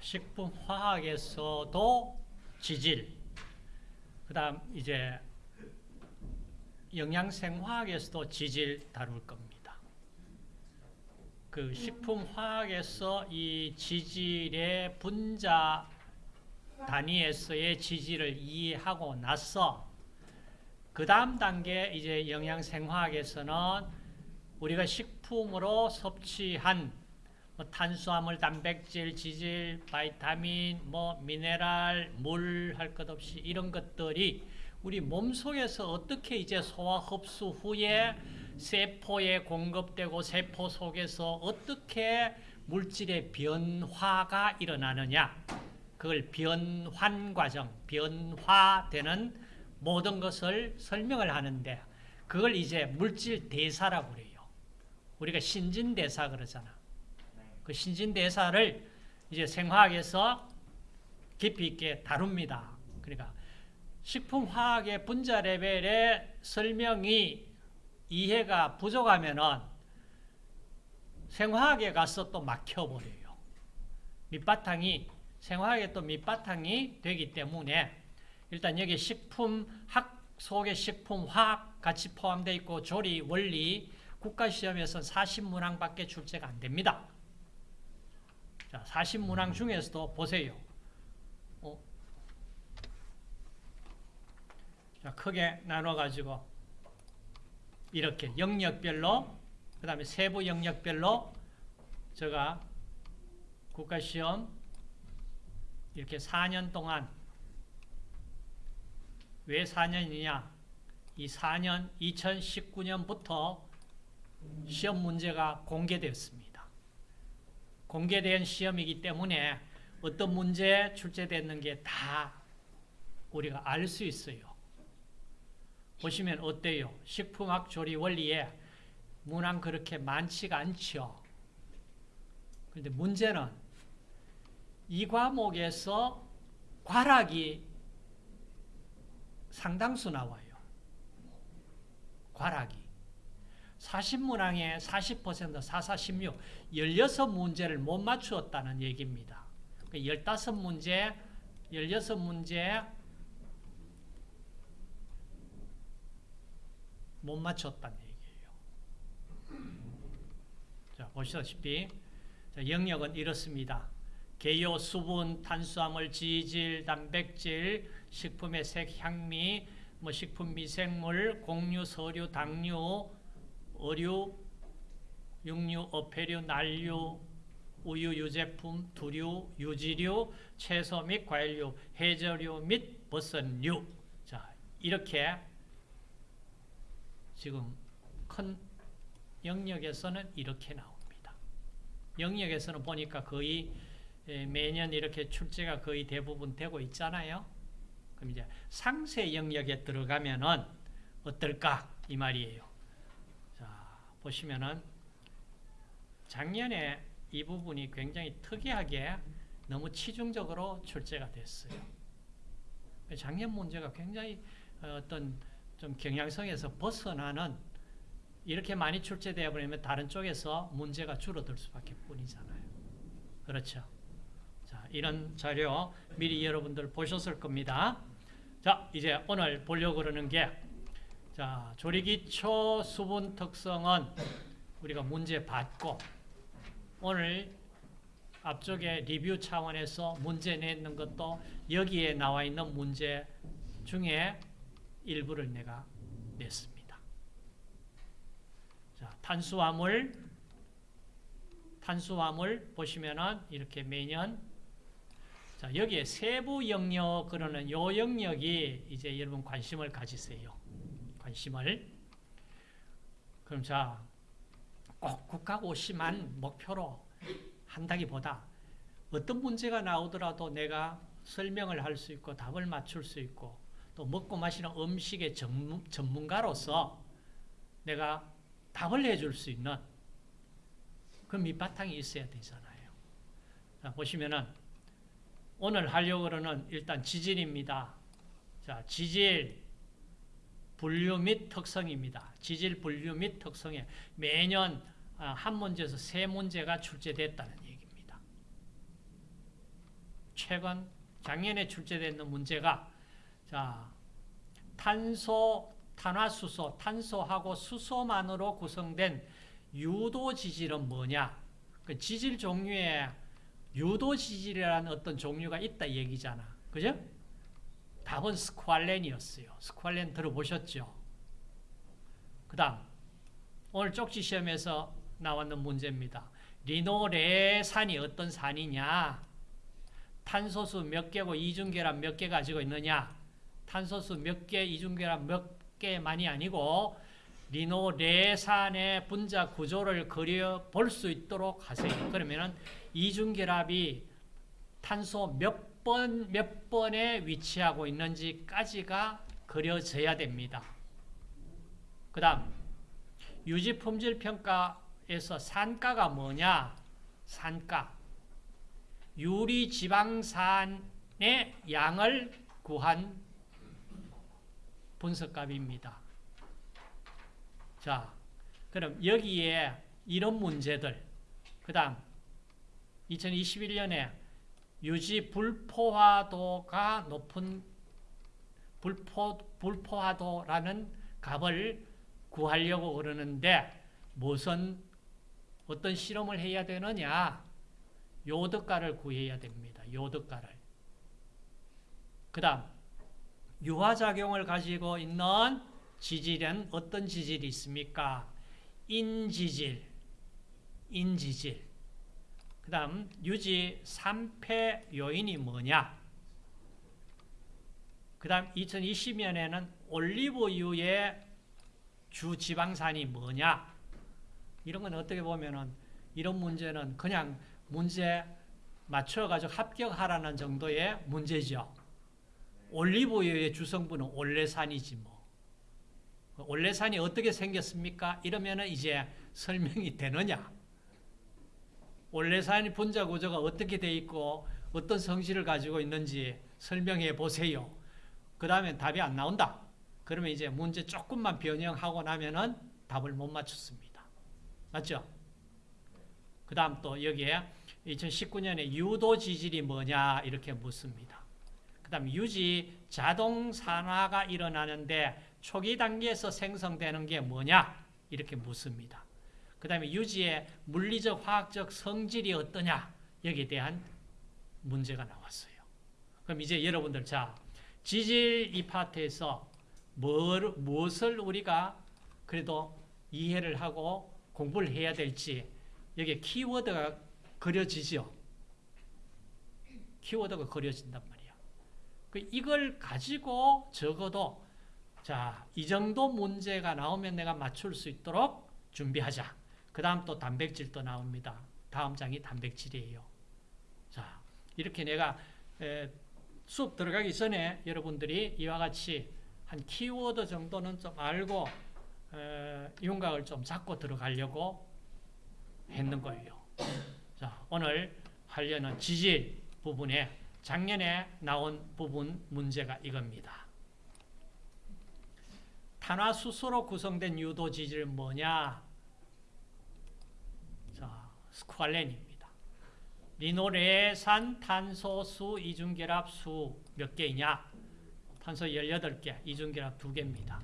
식품화학에서도 지질, 그 다음 이제 영양생화학에서도 지질 다룰 겁니다. 그 식품화학에서 이 지질의 분자 단위에서의 지질을 이해하고 나서 그 다음 단계 이제 영양생화학에서는 우리가 식품으로 섭취한 뭐 탄수화물, 단백질, 지질, 바이타민, 뭐 미네랄, 물 할 것 없이 이런 것들이 우리 몸 속에서 어떻게 이제 소화 흡수 후에 세포에 공급되고 세포 속에서 어떻게 물질의 변화가 일어나느냐 그걸 변환 과정, 변화되는 모든 것을 설명을 하는데 그걸 이제 물질 대사라고 그래요. 우리가 신진대사 그러잖아. 그 신진대사를 이제 생화학에서 깊이 있게 다룹니다. 그러니까 식품화학의 분자 레벨의 설명이 이해가 부족하면은 생화학에 가서 또 막혀버려요. 밑바탕이 생화학의 또 밑바탕이 되기 때문에 일단 여기 식품학 속에 식품화학 같이 포함되어 있고 조리 원리 국가시험에서는 40문항밖에 출제가 안 됩니다. 자, 40문항 중에서도 보세요. 어? 자, 크게 나눠가지고 이렇게 영역별로 그 다음에 세부 영역별로 제가 국가시험 이렇게 4년 동안 왜 4년이냐 이 4년 2019년부터 시험 문제가 공개되었습니다. 공개된 시험이기 때문에 어떤 문제 출제됐는 게 다 우리가 알 수 있어요. 보시면 어때요? 식품학 조리 원리에 문항 그렇게 많지가 않죠. 그런데 문제는 이 과목에서 과락이 상당수 나와요. 과락이. 40문항에 40% 4, 4, 16 16문제를 못 맞추었다는 얘기입니다. 15문제 16문제 못 맞췄다는 얘기예요. 자, 보시다시피 자, 영역은 이렇습니다. 개요, 수분, 탄수화물, 지질, 단백질, 식품의 색, 향미, 뭐 식품 미생물, 곡류, 서류, 당류, 어류, 육류, 어패류, 난류, 우유, 유제품, 두류, 유지류, 채소 및 과일류, 해저류 및 버섯류. 자, 이렇게 지금 큰 영역에서는 이렇게 나옵니다. 영역에서는 보니까 거의 매년 이렇게 출제가 거의 대부분 되고 있잖아요. 그럼 이제 상세 영역에 들어가면은 어떨까 이 말이에요. 자 보시면은 작년에 이 부분이 굉장히 특이하게 너무 치중적으로 출제가 됐어요. 작년 문제가 굉장히 어떤 좀 경향성에서 벗어나는 이렇게 많이 출제되어 버리면 다른 쪽에서 문제가 줄어들 수밖에 뿐이잖아요. 그렇죠. 자, 이런 자료 미리 여러분들 보셨을 겁니다. 자, 이제 오늘 보려고 그러는 게 자, 조리기초 수분 특성은 우리가 문제 받고 오늘 앞쪽에 리뷰 차원에서 문제 내는 것도 여기에 나와 있는 문제 중에 일부를 내가 냈습니다. 자, 탄수화물 탄수화물 보시면은 이렇게 매년 자, 여기에 세부 영역 그러는 요 영역이 이제 여러분 관심을 가지세요. 관심을. 그럼 자, 꼭 국가고시만 목표로 한다기보다 어떤 문제가 나오더라도 내가 설명을 할 수 있고 답을 맞출 수 있고 또 먹고 마시는 음식의 전문, 전문가로서 내가 답을 해줄 수 있는 그 밑바탕이 있어야 되잖아요. 자, 보시면은 오늘 하려고 그러는 일단 지질입니다. 자, 지질 분류 및 특성입니다. 지질 분류 및 특성에 매년 아, 한 문제에서 세 문제가 출제됐다는 얘기입니다. 최근 작년에 출제됐는 문제가 자 탄소, 탄화수소, 탄소하고 수소만으로 구성된 유도 지질은 뭐냐? 그 지질 종류에 유도 지질이라는 어떤 종류가 있다 얘기잖아. 그죠? 답은 스쿠알렌이었어요. 스쿠알렌 들어보셨죠? 그 다음 오늘 쪽지 시험에서 나왔는 문제입니다. 리노레산이 어떤 산이냐? 탄소수 몇 개고 이중계란 몇 개 가지고 있느냐? 탄소수 몇 개, 이중계란 몇 개만이 아니고 리노레산의 분자 구조를 그려 볼 수 있도록 하세요. 그러면은 이중결합이 탄소 몇 번, 몇 번에 위치하고 있는지까지가 그려져야 됩니다. 그 다음, 유지품질 평가에서 산가가 뭐냐? 산가. 유리지방산의 양을 구한 분석값입니다. 자, 그럼 여기에 이런 문제들, 그 다음 2021년에 유지 불포화도가 높은 불포, 불포화도라는 값을 구하려고 그러는데 무슨 어떤 실험을 해야 되느냐? 요득가를 구해야 됩니다. 요득가를. 그 다음 유화작용을 가지고 있는 지질은 어떤 지질이 있습니까? 인지질, 인지질. 그 다음 유지 3패 요인이 뭐냐? 그 다음 2020년에는 올리브유의 주지방산이 뭐냐? 이런 건 어떻게 보면은 이런 문제는 그냥 문제 맞춰가지고 합격하라는 정도의 문제죠. 올리브유의 주성분은 올레산이지 뭐. 올레산이 어떻게 생겼습니까? 이러면 이제 설명이 되느냐? 올레산이 분자 구조가 어떻게 돼 있고 어떤 성질을 가지고 있는지 설명해 보세요. 그 다음에 답이 안 나온다. 그러면 이제 문제 조금만 변형하고 나면은 답을 못 맞췄습니다. 맞죠? 그 다음 또 여기에 2019년에 유도 지질이 뭐냐 이렇게 묻습니다. 그 다음 유지 자동 산화가 일어나는데 초기 단계에서 생성되는 게 뭐냐 이렇게 묻습니다. 그 다음에 유지의 물리적 화학적 성질이 어떠냐 여기에 대한 문제가 나왔어요. 그럼 이제 여러분들 자 지질 이 파트에서 뭘, 무엇을 우리가 그래도 이해를 하고 공부를 해야 될지 여기 키워드가 그려지죠. 키워드가 그려진단 말이야. 그 이걸 가지고 적어도 자, 이 정도 문제가 나오면 내가 맞출 수 있도록 준비하자. 그 다음 또 단백질도 나옵니다. 다음 장이 단백질이에요. 자, 이렇게 내가 에, 수업 들어가기 전에 여러분들이 이와 같이 한 키워드 정도는 좀 알고 에, 윤곽을 좀 잡고 들어가려고 했는 거예요. 자, 오늘 하려는 지질 부분에 작년에 나온 부분 문제가 이겁니다. 탄화수소로 구성된 유도 지질은 뭐냐? 자, 스쿠알렌입니다. 리노레산 탄소수 이중결합 수 몇 개이냐? 탄소 18개, 이중결합 2개입니다.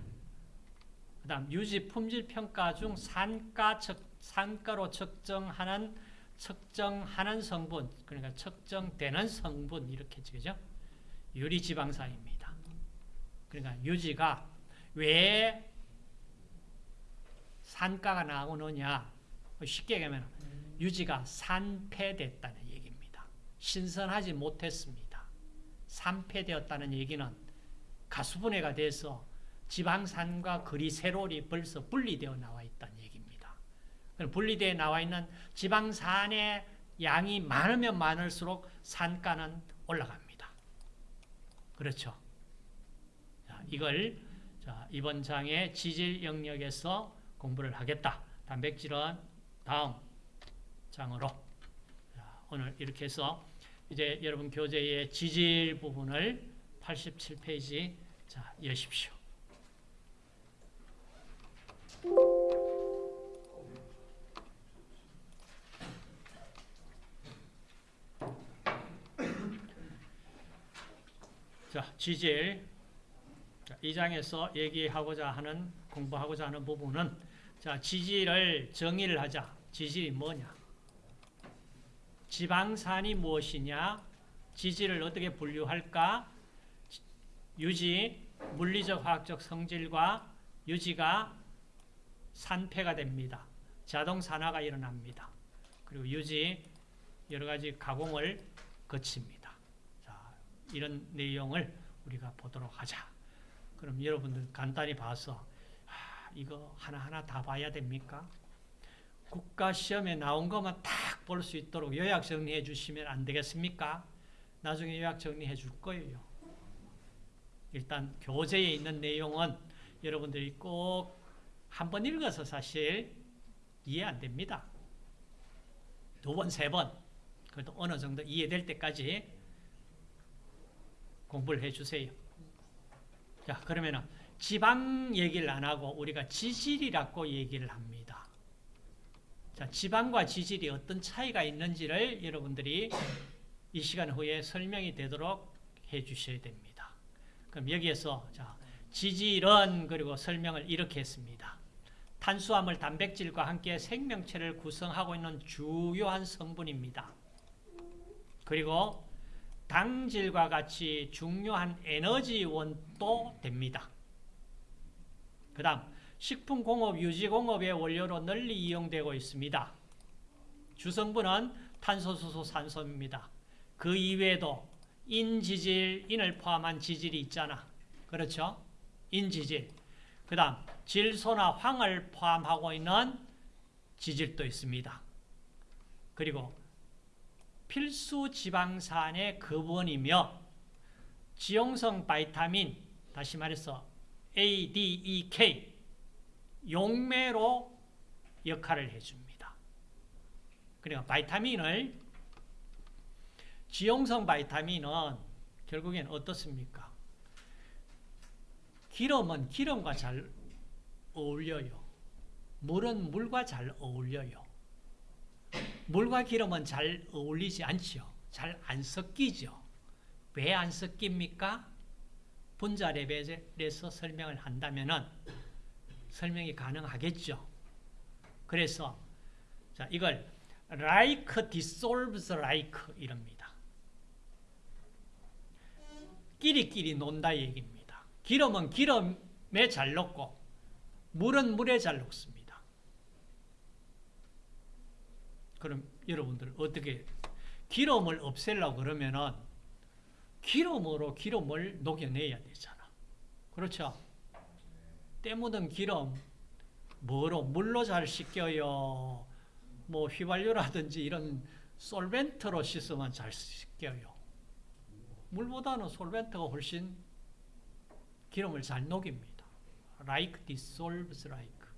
그 다음 유지 품질 평가 중 산가 측, 산가로 측정하는 측정하는 성분, 그러니까 측정되는 성분 이렇게 그죠? 유리 지방산입니다. 그러니까 유지가 왜 산가가 나오느냐? 쉽게 얘기하면 유지가 산패됐다는 얘기입니다. 신선하지 못했습니다. 산패되었다는 얘기는 가수분해가 돼서 지방산과 그리세롤이 벌써 분리되어 나와 있다는 얘기입니다. 분리되어 나와 있는 지방산의 양이 많으면 많을수록 산가는 올라갑니다. 그렇죠. 자, 이걸 자, 이번 장의 지질 영역에서 공부를 하겠다. 단백질은 다음 장으로. 자, 오늘 이렇게 해서 이제 여러분 교재의 지질 부분을 87페이지 자, 여십시오. 자, 지질. 자, 이 장에서 얘기하고자 하는, 공부하고자 하는 부분은, 자, 지질을 정의를 하자. 지질이 뭐냐? 지방산이 무엇이냐? 지질을 어떻게 분류할까? 유지, 물리적 화학적 성질과 유지가 산패가 됩니다. 자동 산화가 일어납니다. 그리고 유지 여러 가지 가공을 거칩니다. 자, 이런 내용을 우리가 보도록 하자. 그럼 여러분들 간단히 봐서 아, 이거 하나하나 다 봐야 됩니까? 국가 시험에 나온 것만 딱 볼 수 있도록 요약 정리해 주시면 안 되겠습니까? 나중에 요약 정리해 줄 거예요. 일단 교재에 있는 내용은 여러분들이 꼭 한 번 읽어서 사실 이해 안 됩니다. 두 번, 세 번, 그래도 어느 정도 이해될 때까지 공부를 해 주세요. 자, 그러면은 지방 얘기를 안 하고 우리가 지질이라고 얘기를 합니다. 자, 지방과 지질이 어떤 차이가 있는지를 여러분들이 이 시간 후에 설명이 되도록 해 주셔야 됩니다. 그럼 여기에서 자, 지질은 그리고 설명을 이렇게 했습니다. 탄수화물, 단백질과 함께 생명체를 구성하고 있는 주요한 성분입니다. 그리고 당질과 같이 중요한 에너지원도 됩니다. 그 다음 식품공업, 유지공업의 원료로 널리 이용되고 있습니다. 주성분은 탄소, 수소, 산소입니다. 그 이외에도 인지질, 인을 포함한 지질이 있잖아. 그렇죠? 인지질. 그 다음 질소나 황을 포함하고 있는 지질도 있습니다. 그리고 필수 지방산의 근원이며 지용성 바이타민, 다시 말해서 A, D, E, K 용매로 역할을 해줍니다. 그러니까 바이타민을 지용성 바이타민은 결국엔 어떻습니까? 기름은 기름과 잘 어울려요. 물은 물과 잘 어울려요. 물과 기름은 잘 어울리지 않죠. 잘 안 섞이죠. 왜 안 섞입니까? 분자 레벨에서 설명을 한다면 설명이 가능하겠죠. 그래서 자 이걸 like dissolves like 이럽니다. 끼리끼리 논다 얘기입니다. 기름은 기름에 잘 녹고 물은 물에 잘 녹습니다. 그럼 여러분들 어떻게 기름을 없애려고 그러면은 기름으로 기름을 녹여내야 되잖아. 그렇죠? 때 묻은 기름 뭐로 물로 잘 씻겨요. 뭐 휘발유라든지 이런 솔벤트로 씻으면 잘 씻겨요. 물보다는 솔벤트가 훨씬 기름을 잘 녹입니다. like dissolves like.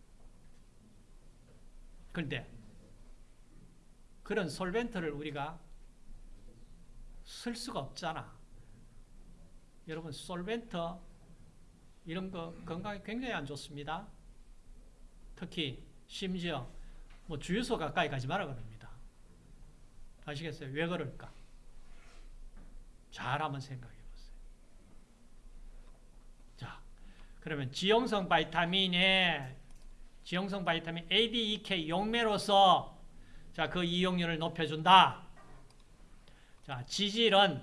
그런데 그런 솔벤트를 우리가 쓸 수가 없잖아. 여러분 솔벤트 이런 거 건강에 굉장히 안 좋습니다. 특히 심지어 뭐 주유소 가까이 가지 마라 그럽니다. 아시겠어요? 왜 그럴까? 잘 한번 생각해 보세요. 자, 그러면 지용성 바이타민에 지용성 바이타민 A, D, E, K 용매로서 자, 그 이용률을 높여준다. 자, 지질은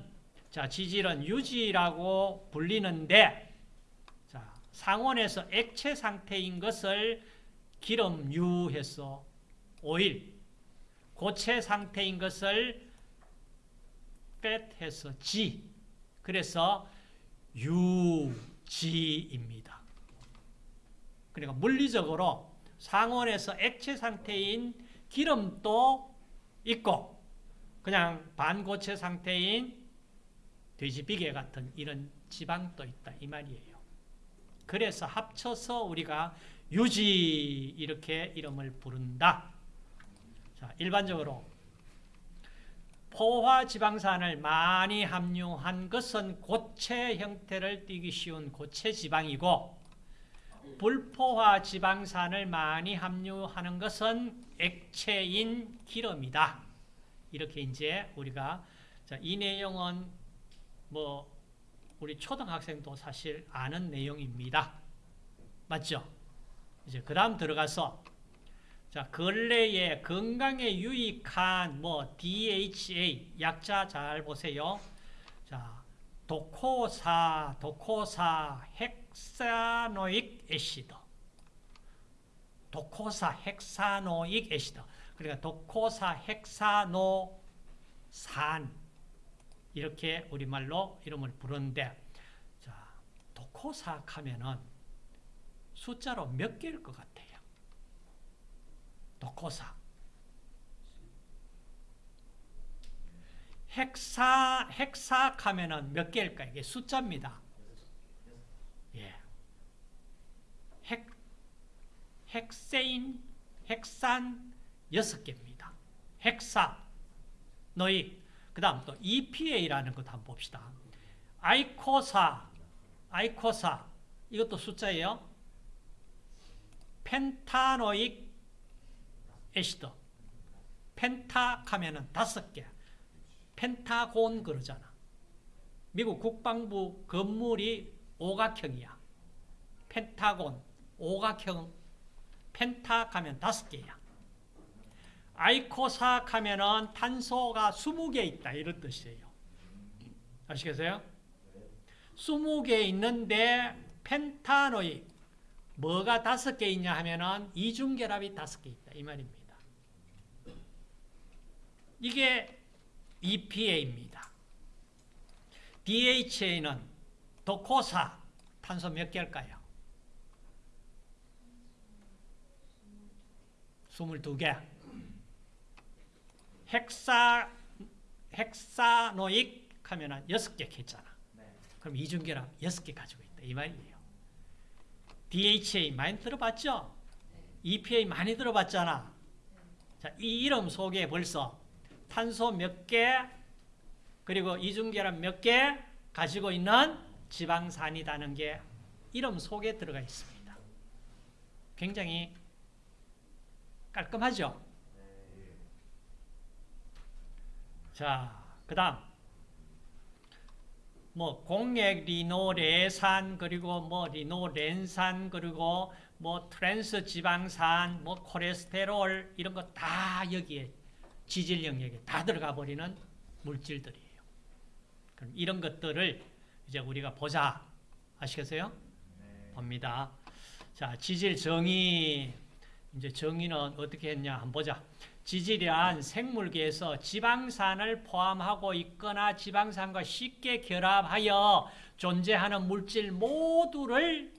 자, 지질은 유지라고 불리는데 자, 상온에서 액체 상태인 것을 기름유해서 오일, 고체 상태인 것을 팻해서 지. 그래서 유지입니다. 그러니까 물리적으로 상온에서 액체 상태인 기름도 있고 그냥 반고체 상태인 돼지비계 같은 이런 지방도 있다 이 말이에요. 그래서 합쳐서 우리가 유지 이렇게 이름을 부른다. 자, 일반적으로 포화 지방산을 많이 함유한 것은 고체 형태를 띠기 쉬운 고체 지방이고 불포화 지방산을 많이 함유하는 것은 액체인 기름이다. 이렇게 이제 우리가 자, 이 내용은 뭐 우리 초등학생도 사실 아는 내용입니다. 맞죠? 이제 그 다음 들어가서 자 근래에 건강에 유익한 뭐 DHA 약자 잘 보세요. 자 도코사 도코사 헥사노익 애시드 도코사 헥사노익 애시드 그러니까 도코사 헥사노산 이렇게 우리말로 이름을 부르는데 자 도코사 하면은 숫자로 몇 개일 것 같아요? 도코사 헥사 헥사 하면은 몇 개일까? 이게 숫자입니다. 예. 헥 헥세인 헥산 여섯 개입니다. 헥사 너희 그 다음 또 EPA라는 것도 한번 봅시다. 아이코사 아이코사 이것도 숫자예요. 펜타노익 애시드 펜타 하면은 다섯 개 펜타곤 그러잖아. 미국 국방부 건물이 오각형이야. 펜타곤, 오각형, 펜타 하면 다섯 개야. 아이코사 하면은 탄소가 20개 있다. 이런 뜻이에요. 아시겠어요? 20개 있는데 펜타노이 뭐가 다섯 개 있냐 하면은 이중결합이 다섯 개 있다. 이 말입니다. 이게 EPA입니다. DHA는 도코사 탄소 몇 개일까요? 22개. 헥사 헥사노익 하면은 6개 했잖아. 그럼 이중결합 6개 가지고 있다. 이 말이에요. DHA 많이 들어봤죠? EPA 많이 들어봤잖아. 자, 이 이름 속에 벌써 탄소 몇 개, 그리고 이중결합 몇개 가지고 있는 지방산이라는 게 이름 속에 들어가 있습니다. 굉장히 깔끔하죠? 자, 그 다음. 뭐, 공액 리놀레산, 그리고 뭐, 리놀렌산, 그리고 뭐, 트랜스 지방산, 뭐, 콜레스테롤, 이런 거 다 여기에 지질 영역에 다 들어가 버리는 물질들이에요. 그럼 이런 것들을 이제 우리가 보자. 아시겠어요? 봅니다. 자, 지질 정의. 이제 정의는 어떻게 했냐 한번 보자. 지질이란 생물계에서 지방산을 포함하고 있거나 지방산과 쉽게 결합하여 존재하는 물질 모두를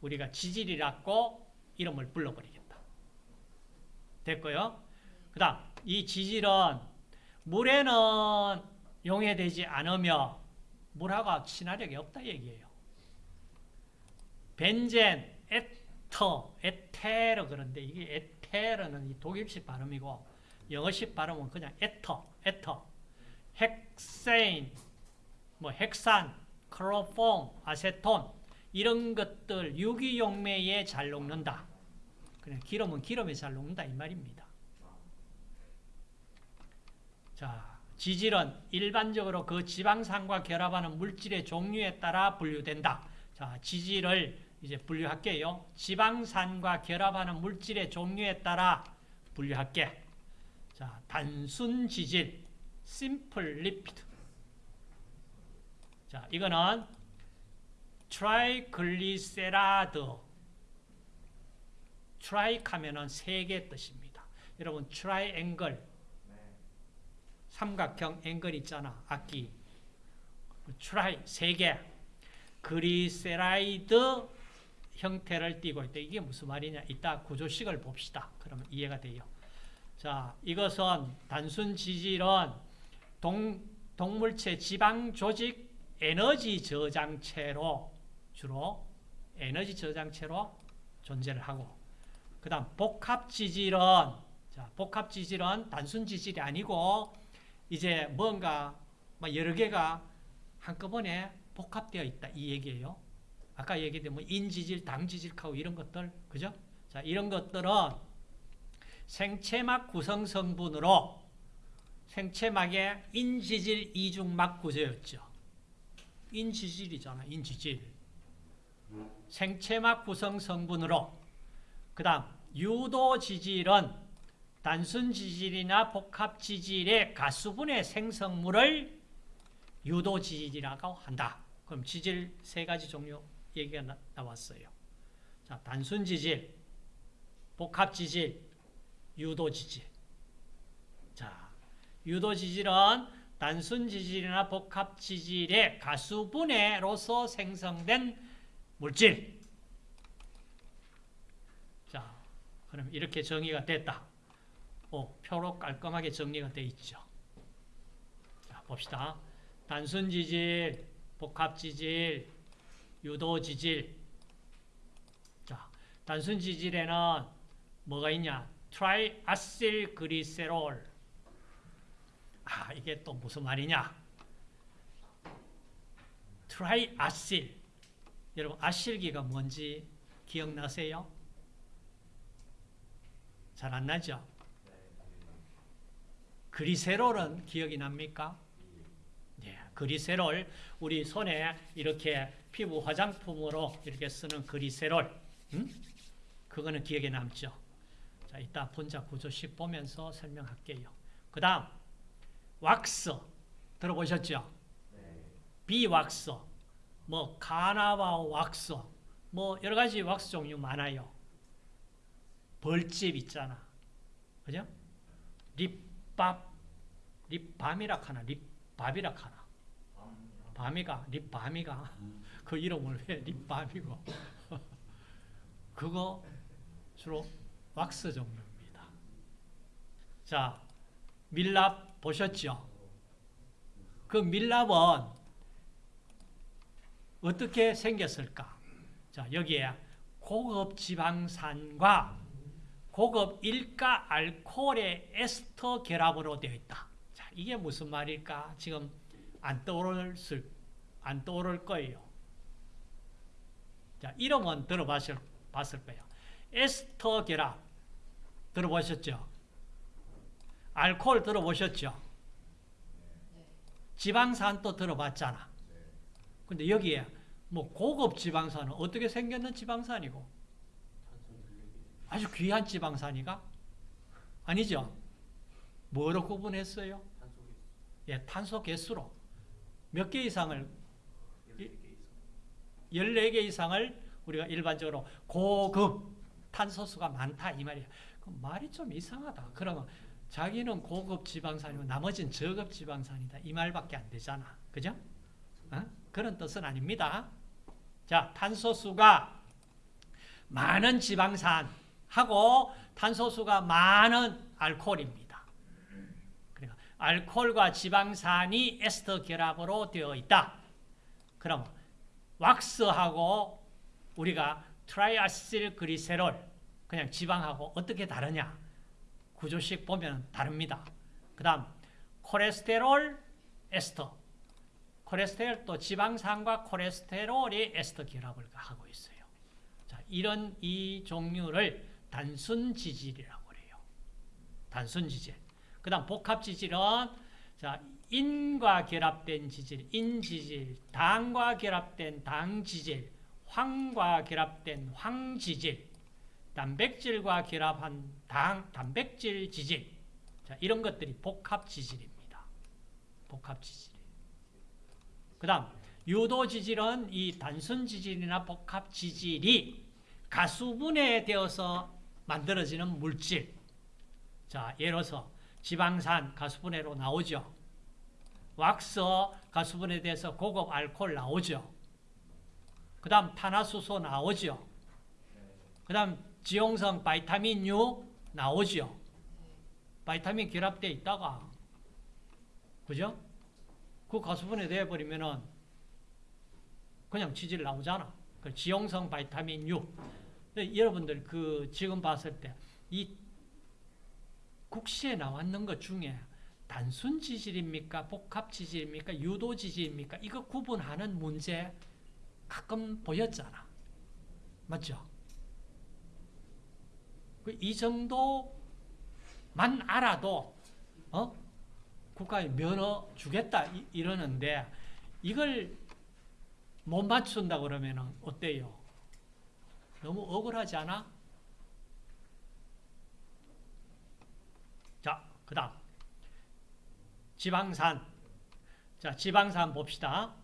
우리가 지질이라고 이름을 불러버리겠다. 됐고요. 그 다음 이 지질은 물에는 용해되지 않으며 물하고 친화력이 없다 얘기예요. 벤젠, 에터, 에테르 그런데 이게 에테르는 이 독일식 발음이고 영어식 발음은 그냥 에터, 에터. 헥세인, 뭐 헥산, 클로폼, 아세톤 이런 것들 유기용매에 잘 녹는다. 그냥 기름은 기름에 잘 녹는다 이 말입니다. 자, 지질은 일반적으로 그 지방산과 결합하는 물질의 종류에 따라 분류된다. 자, 지질을 이제 분류할게요. 지방산과 결합하는 물질의 종류에 따라 분류할게. 자, 단순 지질, simple lipid. 자, 이거는 triglyceride. Tri 하면은 세 개 뜻입니다. 여러분, 트라이앵글. 삼각형 앵글 있잖아. 악기. Tri 세 개. Glyceride 형태를 띠고 있다. 이게 무슨 말이냐? 이따 구조식을 봅시다. 그러면 이해가 돼요. 자, 이것은 단순 지질은 동, 동물체 지방 조직 에너지 저장체로 주로 에너지 저장체로 존재를 하고 그 다음 복합 지질은 자, 복합 지질은 단순 지질이 아니고 이제 뭔가 여러 개가 한꺼번에 복합되어 있다 이 얘기예요. 아까 얘기했던 뭐 인지질, 당지질하고 이런 것들, 그죠? 자, 이런 것들은 생체막 구성 성분으로 생체막의 인지질 이중막 구조였죠. 인지질이잖아. 인지질. 생체막 구성 성분으로 그 다음 유도지질은 단순 지질이나 복합 지질의 가수분해 생성물을 유도 지질이라고 한다. 그럼 지질 세 가지 종류 얘기가 나, 나왔어요. 자, 단순 지질, 복합 지질, 유도 지질. 자, 유도 지질은 단순 지질이나 복합 지질의 가수분해로서 생성된 물질. 자, 그럼 이렇게 정의가 됐다. 오, 표로 깔끔하게 정리가 되어 있죠. 자, 봅시다. 단순 지질, 복합 지질, 유도 지질. 자, 단순 지질에는 뭐가 있냐? triacylglycerol. 아, 이게 또 무슨 말이냐? Triacyl. 여러분, 아실기가 뭔지 기억나세요? 잘 안 나죠? 그리세롤은 기억이 납니까? 예, 그리세롤 우리 손에 이렇게 피부 화장품으로 이렇게 쓰는 그리세롤 음? 그거는 기억에 남죠. 자, 이따 분자 구조식 보면서 설명할게요. 그 다음 왁스 들어보셨죠? 비왁스 뭐 카나바 왁스 뭐 여러 가지 왁스 종류 많아요. 벌집 있잖아. 그죠? 립밥 립밤이라 하나 립밥이라 하나 밤이가 립밤이가 그 이름을 왜 립밤이고 그거 주로 왁스 종류입니다. 자 밀랍 보셨죠? 그 밀랍은 어떻게 생겼을까? 자 여기에 고급 지방산과 고급 일가 알코올의 에스터 결합으로 되어 있다. 자, 이게 무슨 말일까? 지금 안 떠오를, 안 떠오를 거예요. 자, 이름은 들어봤을 봤을 거예요. 에스터 결합. 들어보셨죠? 알코올 들어보셨죠? 지방산도 들어봤잖아. 근데 여기에 뭐 고급 지방산은 어떻게 생겼는 지방산이고 아주 귀한 지방산이가 아니죠. 뭐로 구분했어요? 예, 탄소 개수로 몇 개 이상을 14개 이상을 우리가 일반적으로 고급 탄소수가 많다 이 말이야. 말이 좀 이상하다. 그러면 자기는 고급 지방산이고 나머지는 저급 지방산이다. 이 말밖에 안 되잖아. 그죠? 어? 그런 뜻은 아닙니다. 자, 탄소수가 많은 지방산 하고 탄소수가 많은 알코올입니다. 알코올과 지방산이 에스터 결합으로 되어 있다. 그럼 왁스하고 우리가 트라이아실 그리세롤 그냥 지방하고 어떻게 다르냐? 구조식 보면 다릅니다. 그 다음 콜레스테롤 에스터 콜레스테롤 또 지방산과 콜레스테롤이 에스터 결합을 하고 있어요. 자, 이런 이 종류를 단순 지질이라고 그래요. 단순 지질. 그 다음 복합 지질은 자, 인과 결합된 지질, 인지질, 당과 결합된 당지질, 황과 결합된 황지질, 단백질과 결합한 당, 단백질 지질. 자, 이런 것들이 복합 지질입니다. 복합 지질. 그 다음, 유도 지질은 이 단순 지질이나 복합 지질이 가수분해 되어서 만들어지는 물질. 자, 들어서 지방산 가수분해로 나오죠. 왁스 가수분해돼서 고급 알코올 나오죠. 그 다음 탄화수소 나오죠. 그 다음 지용성 vitamin류 나오죠. 바이타민 결합되어 있다가 그죠? 그 가수분해 되어버리면은 그냥 지질 나오잖아. 그 지용성 vitamin류. 여러분들 그 지금 봤을 때 이 국시에 나왔는 것 중에 단순 지질입니까? 복합 지질입니까? 유도 지질입니까? 이거 구분하는 문제 가끔 보였잖아. 맞죠? 그이 정도만 알아도 어? 국가에 면허 주겠다 이 러는데 이걸 못 맞춘다 그러면 어때요? 너무 억울하지 않아? 자, 그 다음. 지방산. 자, 지방산 봅시다.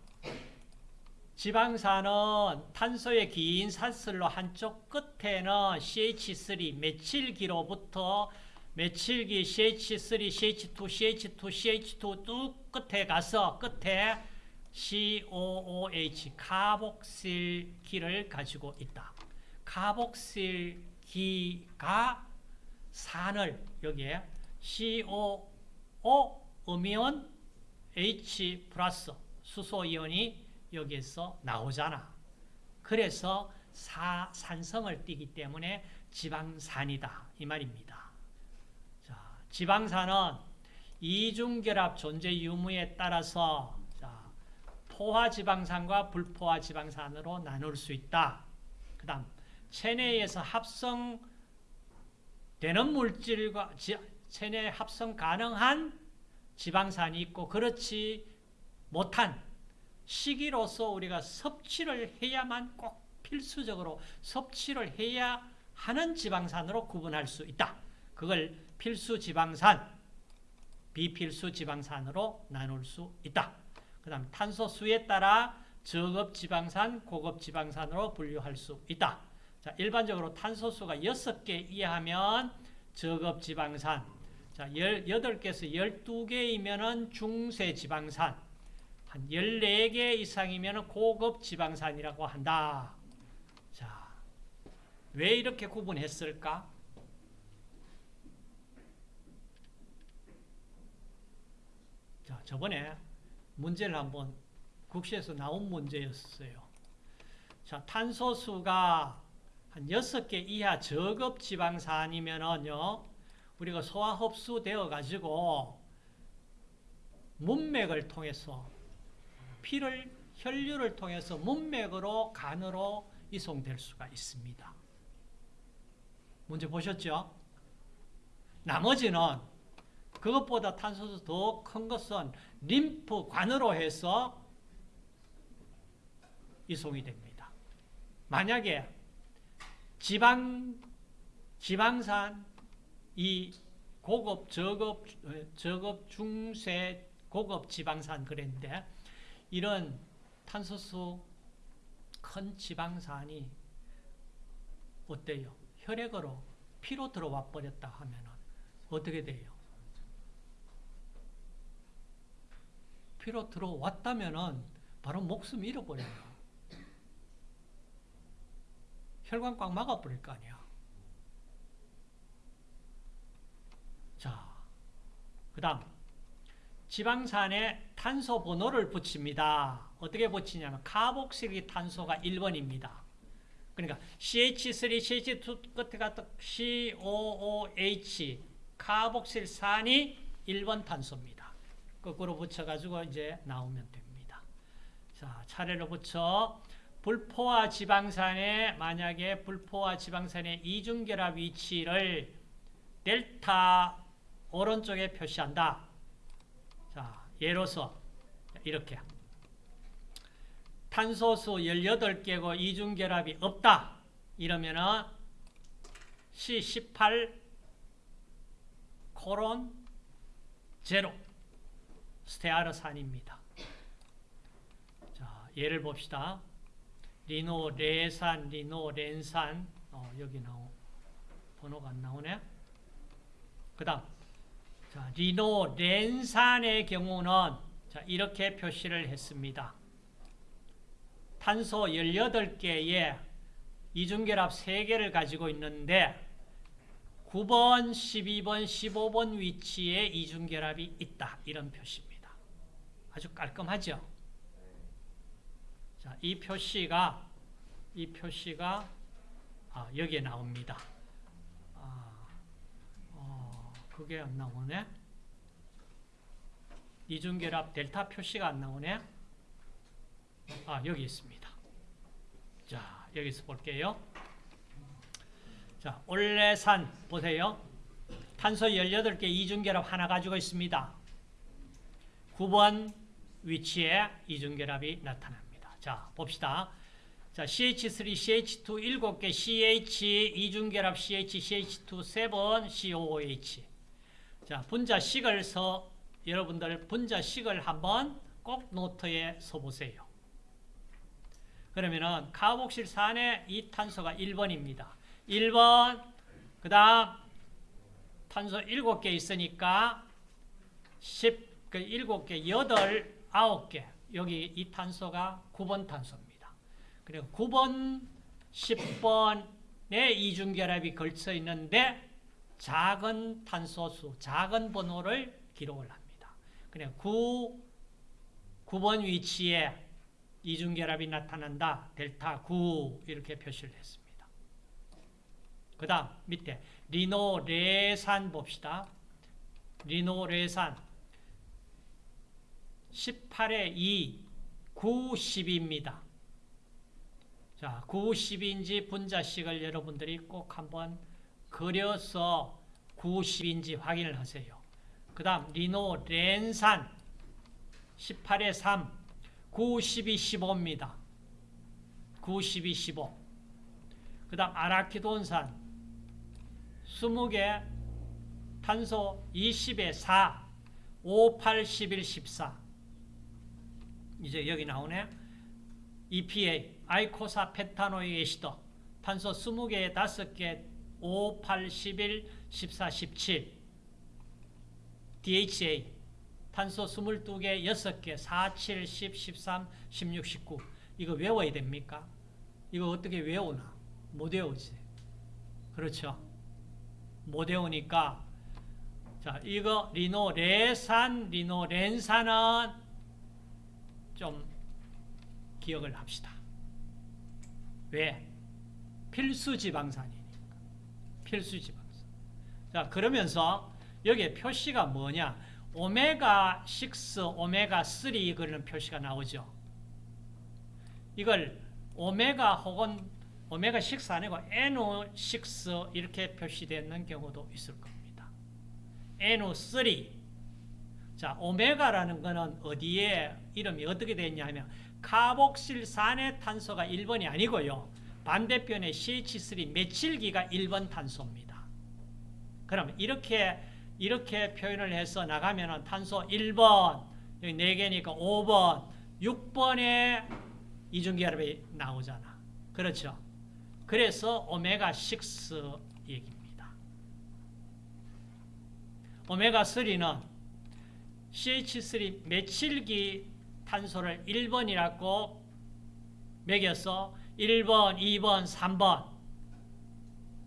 지방산은 탄소의 긴 산슬로 한쪽 끝에는 CH3 메칠기로부터 메칠기 CH3, CH2, CH2, CH2 뚝 끝에 가서 끝에 COOH 카복실기를 가지고 있다. 카복실기가 산을 여기에 COO 음이온 H 플러스 수소이온이 여기에서 나오잖아. 그래서 사, 산성을 띠기 때문에 지방산이다. 이 말입니다. 자, 지방산은 이중결합 존재 유무에 따라서 자, 포화지방산과 불포화지방산으로 나눌 수 있다. 그 다음 체내에서 합성되는 물질과 체내 합성 가능한 지방산이 있고 그렇지 못한 시기로서 우리가 섭취를 해야만 꼭 필수적으로 섭취를 해야 하는 지방산으로 구분할 수 있다. 그걸 필수 지방산, 비필수 지방산으로 나눌 수 있다. 그 다음 탄소 수에 따라 저급 지방산, 고급 지방산으로 분류할 수 있다. 자, 일반적으로 탄소수가 6개 이하면 저급 지방산, 자, 18개에서 12개이면 중세 지방산, 한 14개 이상이면 고급 지방산이라고 한다. 자, 왜 이렇게 구분했을까? 자, 저번에 문제를 한번 국시에서 나온 문제였어요. 자, 탄소수가 한 6개 이하 저급 지방산이면은요, 우리가 소화 흡수되어 가지고 문맥을 통해서 피를 혈류를 통해서 문맥으로 간으로 이송될 수가 있습니다. 문제 보셨죠? 나머지는 그것보다 탄소수 더 큰 것은 림프 관으로 해서 이송이 됩니다. 만약에 지방 지방산 이 고급 저급 저급 중세 고급 지방산 그랬는데 이런 탄소수 큰 지방산이 어때요? 혈액으로 피로 들어와 버렸다 하면 어떻게 돼요? 피로 들어왔다면 바로 목숨 잃어버려요. 혈관 꽉 막아버릴 거 아니야. 자, 그 다음 지방산에 탄소 번호를 붙입니다. 어떻게 붙이냐면 카복실기 탄소가 1번입니다. 그러니까 CH3, CH2 끝에 갔다 COOH 카복실산이 1번 탄소입니다. 거꾸로 붙여가지고 이제 나오면 됩니다. 자, 차례로 붙여 불포화 지방산에 만약에 불포화 지방산의 이중결합 위치를 델타 오른쪽에 표시한다. 자, 예로서 이렇게 탄소수 18개고 이중결합이 없다. 이러면은 C18 코론 스테아르산입니다. 자, 예를 봅시다. 리노 레산, 리노 렌산 어, 여기 나오 번호가 안 나오네. 그 다음 자, 리노 렌산의 경우는 자, 이렇게 표시를 했습니다. 탄소 18개에 이중결합 3개를 가지고 있는데 9번, 12번, 15번 위치에 이중결합이 있다. 이런 표시입니다. 아주 깔끔하죠? 자, 이 표시가 이 표시가 아, 여기에 나옵니다. 그게 안 나오네. 이중결합 델타 표시가 안 나오네. 아, 여기 있습니다. 자, 여기서 볼게요. 자, 올레산 보세요. 탄소 18개 이중결합 하나 가지고 있습니다. 9번 위치에 이중결합이 나타납니다. 자, 봅시다. 자, CH3, CH2 7개, CH, 이중결합 CH, CH2 7, COOH. 자, 분자식을 서, 여러분들 분자식을 한번 꼭 노트에 써보세요. 그러면은 카복실산의 이 탄소가 1번입니다. 1번, 그 다음 탄소 7개 있으니까 10, 그 7개, 8, 9개. 여기 이 탄소가 9번 탄소입니다. 그리고 9번, 10번의 이중결합이 걸쳐 있는데 작은 탄소수, 작은 번호를 기록을 합니다. 그냥 9, 9번 위치에 이중결합이 나타난다. 델타 9 이렇게 표시를 했습니다. 그 다음 밑에 리노레산 봅시다. 리노레산 18에 2, 9, 10입니다. 자, 9, 10인지 분자식을 여러분들이 꼭 한번 그려서 9, 10인지 확인을 하세요. 그 다음 리노 렌산 18에 3, 9, 12, 15입니다. 9, 12, 15. 그 다음 아라키돈산 20개 탄소 20에 4, 5, 8, 11, 14. 이제 여기 나오네. EPA, 아이코사 페타노이 에시더. 탄소 20개에 5개, 5, 8, 11, 14, 17. DHA, 탄소 22개, 6개, 4, 7, 10, 13, 16, 19. 이거 외워야 됩니까? 이거 어떻게 외우나? 못 외우지. 그렇죠. 못 외우니까 자, 이거 리노 레산, 리노 렌산은 좀 기억을 합시다. 왜? 필수 지방산이니까. 필수 지방산. 자, 그러면서 여기에 표시가 뭐냐? 오메가 6, 오메가 3 그런 표시가 나오죠. 이걸 오메가 혹은 오메가 6 아니고 NO6 이렇게 표시되는 경우도 있을 겁니다. NO3 자, 오메가라는 것은 어디에 이름이 어떻게 되냐 하면 카복실산의 탄소가 1번이 아니고요. 반대편에 CH3 메칠기가 1번 탄소입니다. 그럼 이렇게 이렇게 표현을 해서 나가면은 탄소 1번, 여기 4개니까 5번, 6번에 이중결합이 나오잖아. 그렇죠? 그래서 오메가6 얘기입니다. 오메가3는 CH3 메칠기 탄소를 1번이라고 매겨서 1번, 2번, 3번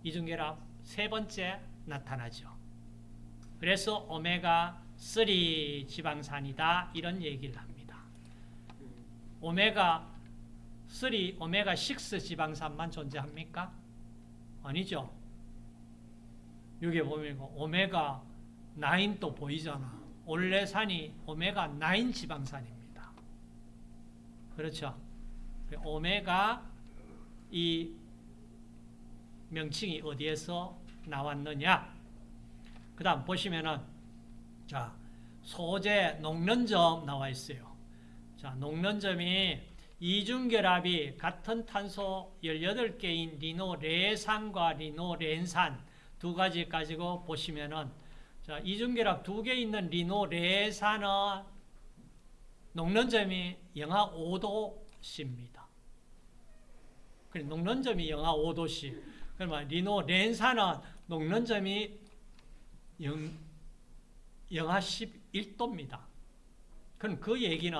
이중결합 세 번째 나타나죠. 그래서 오메가3 지방산이다 이런 얘기를 합니다. 오메가3, 오메가6 지방산만 존재합니까? 아니죠. 여기 보면 오메가9도 보이잖아. 올레산이 오메가9 지방산입니다. 그렇죠. 오메가 이 명칭이 어디에서 나왔느냐? 그 다음 보시면은, 자, 소재 녹는점 나와 있어요. 자, 녹는점이 이중결합이 같은 탄소 18개인 리노레산과 리노렌산 두 가지 가지고 보시면은, 자, 이중결합 두 개 있는 리노레산은 녹는점이 영하 5도씨입니다. 그래, 녹는점이 영하 5도씨. 그러면 리노렌산은 녹는점이 영, 영하 11도입니다. 그럼 그 얘기는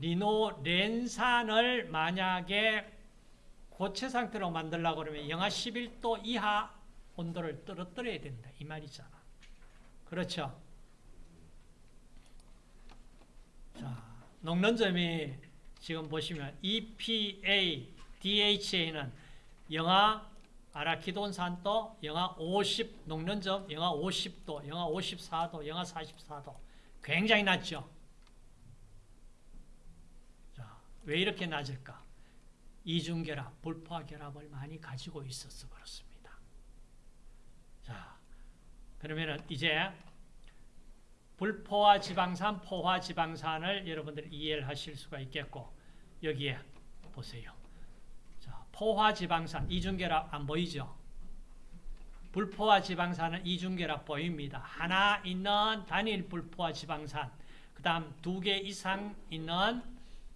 리노 렌산을 만약에 고체 상태로 만들려고 그러면 영하 11도 이하 온도를 떨어뜨려야 된다. 이 말이잖아. 그렇죠? 자, 녹는 점이 지금 보시면 EPA, DHA는 영하 아라키돈산도 영하 50 녹는 점 영하 50도, 영하 54도, 영하 44도 굉장히 낮죠. 자, 왜 이렇게 낮을까? 이중결합, 불포화 결합을 많이 가지고 있어서 그렇습니다. 자, 그러면은 이제 불포화 지방산, 포화 지방산을 여러분들이 이해를 하실 수가 있겠고 여기에 보세요. 자, 포화 지방산 이중결합 안 보이죠? 불포화 지방산은 이중결합 보입니다. 하나 있는 단일 불포화 지방산, 그 다음 두 개 이상 있는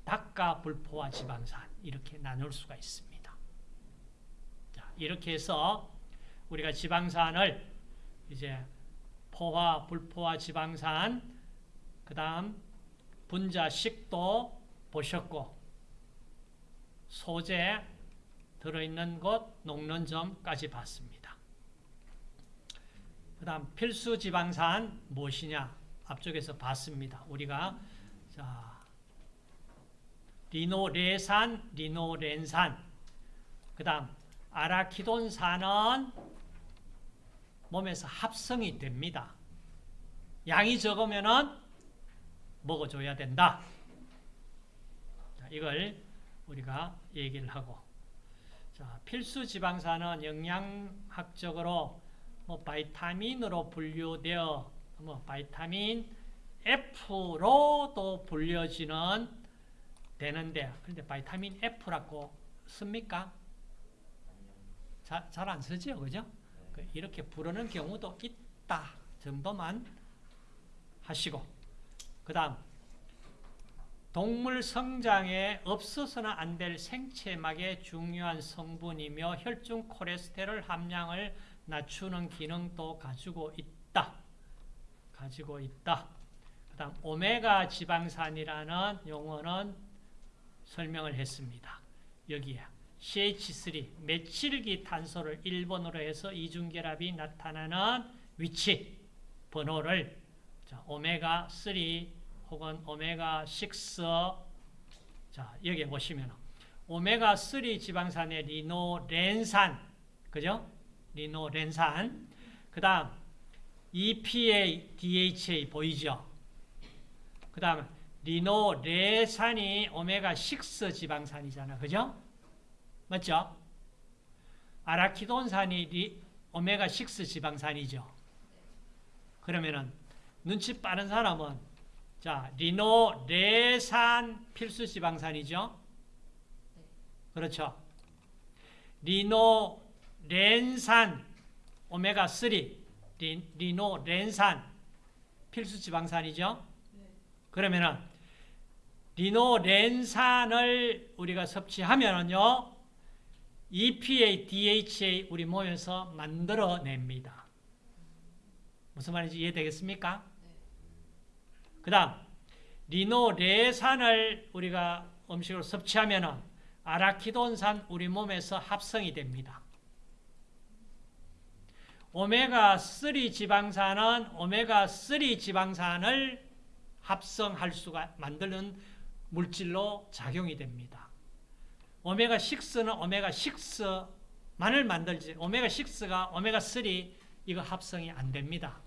다가 불포화 지방산 이렇게 나눌 수가 있습니다. 자, 이렇게 해서 우리가 지방산을 이제 포화, 불포화 지방산, 그 다음 분자식도 보셨고 소재 들어있는 곳, 녹는 점까지 봤습니다. 그 다음 필수 지방산 무엇이냐? 앞쪽에서 봤습니다. 우리가 자 리노레산, 리노렌산 그 다음 아라키돈산은 몸에서 합성이 됩니다. 양이 적으면은 먹어줘야 된다. 자, 이걸 우리가 얘기를 하고 자, 필수 지방산은 영양학적으로 뭐 바이타민으로 분류되어 뭐 바이타민 F로도 불려지는 되는데 근데 바이타민 F라고 씁니까? 잘 안 쓰죠, 그죠? 그 이렇게 부르는 경우도 있다 정도만 하시고 그 다음 동물 성장에 없어서는 안 될 생체막의 중요한 성분이며 혈중 콜레스테롤 함량을 낮추는 기능도 가지고 있다. 가지고 있다. 그 다음 오메가 지방산이라는 용어는 설명을 했습니다. 여기에 CH3 메칠기 탄소를 1번으로 해서 이중결합이 나타나는 위치 번호를 자, 오메가 3 혹은 오메가 6 자, 여기에 보시면 오메가 3 지방산의 리노렌산 그죠? 리노렌산 그 다음 EPA, DHA 보이죠? 그 다음 리놀레산이 오메가6 지방산이잖아. 그죠? 맞죠? 아라키돈산이 리, 오메가6 지방산이죠. 그러면은 눈치 빠른 사람은 자 리놀레산 필수 지방산이죠. 그렇죠. 리놀렌산 오메가3 리, 리놀렌산 필수 지방산이죠. 그러면은 리노 렌산을 우리가 섭취하면은요. EPA, DHA 우리 몸에서 만들어냅니다. 무슨 말인지 이해되겠습니까? 그 다음 리노레산을 우리가 음식으로 섭취하면 아라키돈산 우리 몸에서 합성이 됩니다. 오메가3 지방산은 오메가3 지방산을 합성할 수가 만드는 물질로 작용이 됩니다. 오메가6는 오메가6만을 만들지 오메가6가 오메가3 이거 합성이 안 됩니다.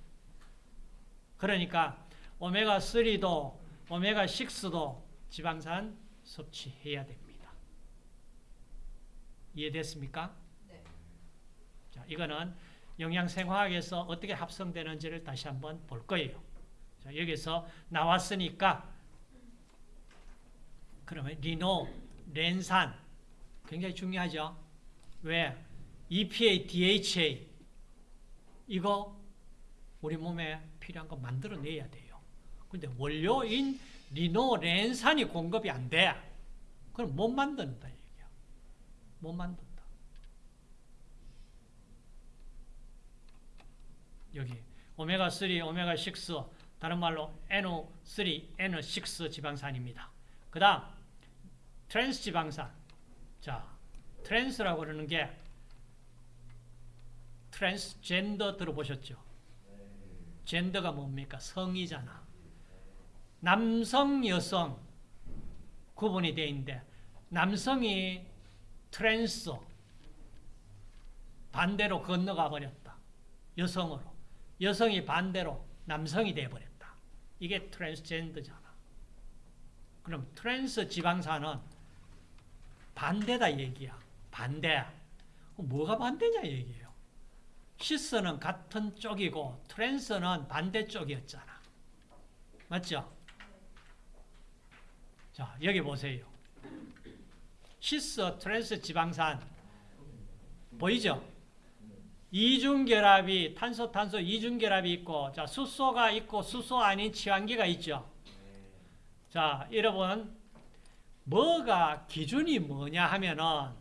그러니까 오메가3도 오메가6도 지방산 섭취해야 됩니다. 이해됐습니까? 네. 자, 이거는 영양생화학에서 어떻게 합성되는지를 다시 한번 볼 거예요. 자, 여기서 나왔으니까 그러면 리노, 렌산 굉장히 중요하죠. 왜? EPA, DHA 이거 우리 몸에 필요한 거 만들어내야 돼요. 근데 원료인 리노렌산이 공급이 안 돼. 그럼 못 만든다 얘기야. 못 만든다. 여기 오메가3, 오메가6 다른 말로 n-3, n-6 지방산입니다. 그 다음 트랜스 지방산 자 trans라고 그러는 게 트랜스젠더 들어보셨죠? 젠더가 뭡니까? 성이잖아. 남성, 여성 구분이 되어 있는데 남성이 trans 반대로 건너가 버렸다. 여성으로. 여성이 반대로 남성이 되어버렸다. 이게 트랜스젠더잖아. 그럼 트랜스 지방산은 반대다 얘기야. 반대. 뭐가 반대냐 얘기예요. Cis는 같은 쪽이고 trans는 반대쪽이었잖아. 맞죠? 자, 여기 보세요. Cis, trans 지방산 보이죠? 이중결합이 탄소 탄소 이중결합이 있고 자 수소가 있고 수소 아닌 치환기가 있죠. 자 여러분 뭐가 기준이 뭐냐 하면은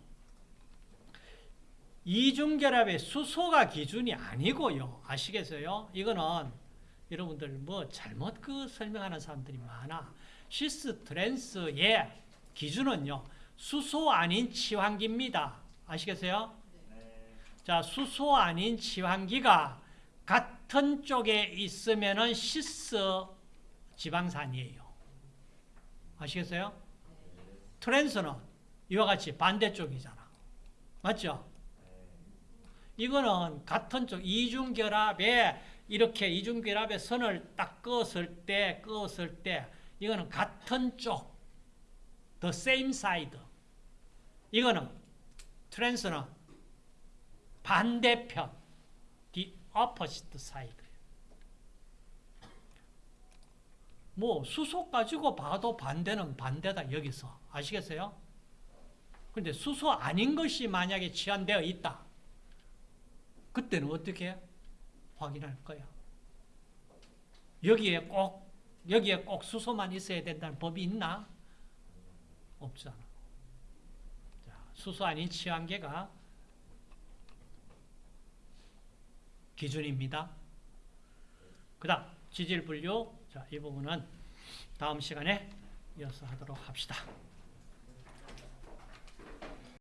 이중결합의 수소가 기준이 아니고요. 아시겠어요? 이거는 여러분들 뭐 잘못 그 설명하는 사람들이 많아. Cis trans의 기준은요. 수소 아닌 치환기입니다. 아시겠어요? 자, 수소 아닌 치환기가 같은 쪽에 있으면은 cis 지방산이에요. 아시겠어요? Trans는 이와 같이 반대쪽이잖아. 맞죠? 이거는 같은 쪽 이중결합에 이렇게 이중결합의 선을 딱 그었을 때 그었을 때 이거는 같은 쪽. The same side. 이거는 트랜스는 반대편. The opposite side. 뭐 수소 가지고 봐도 반대는 반대다 여기서. 아시겠어요? 근데 수소 아닌 것이 만약에 치환되어 있다. 그때는 어떻게 확인할 거야? 여기에 꼭 여기에 꼭 수소만 있어야 된다는 법이 있나? 없잖아. 자, 수소 아닌 치환계가 기준입니다. 그 다음 지질 분류 자, 이 부분은 다음 시간에 이어서 하도록 합시다.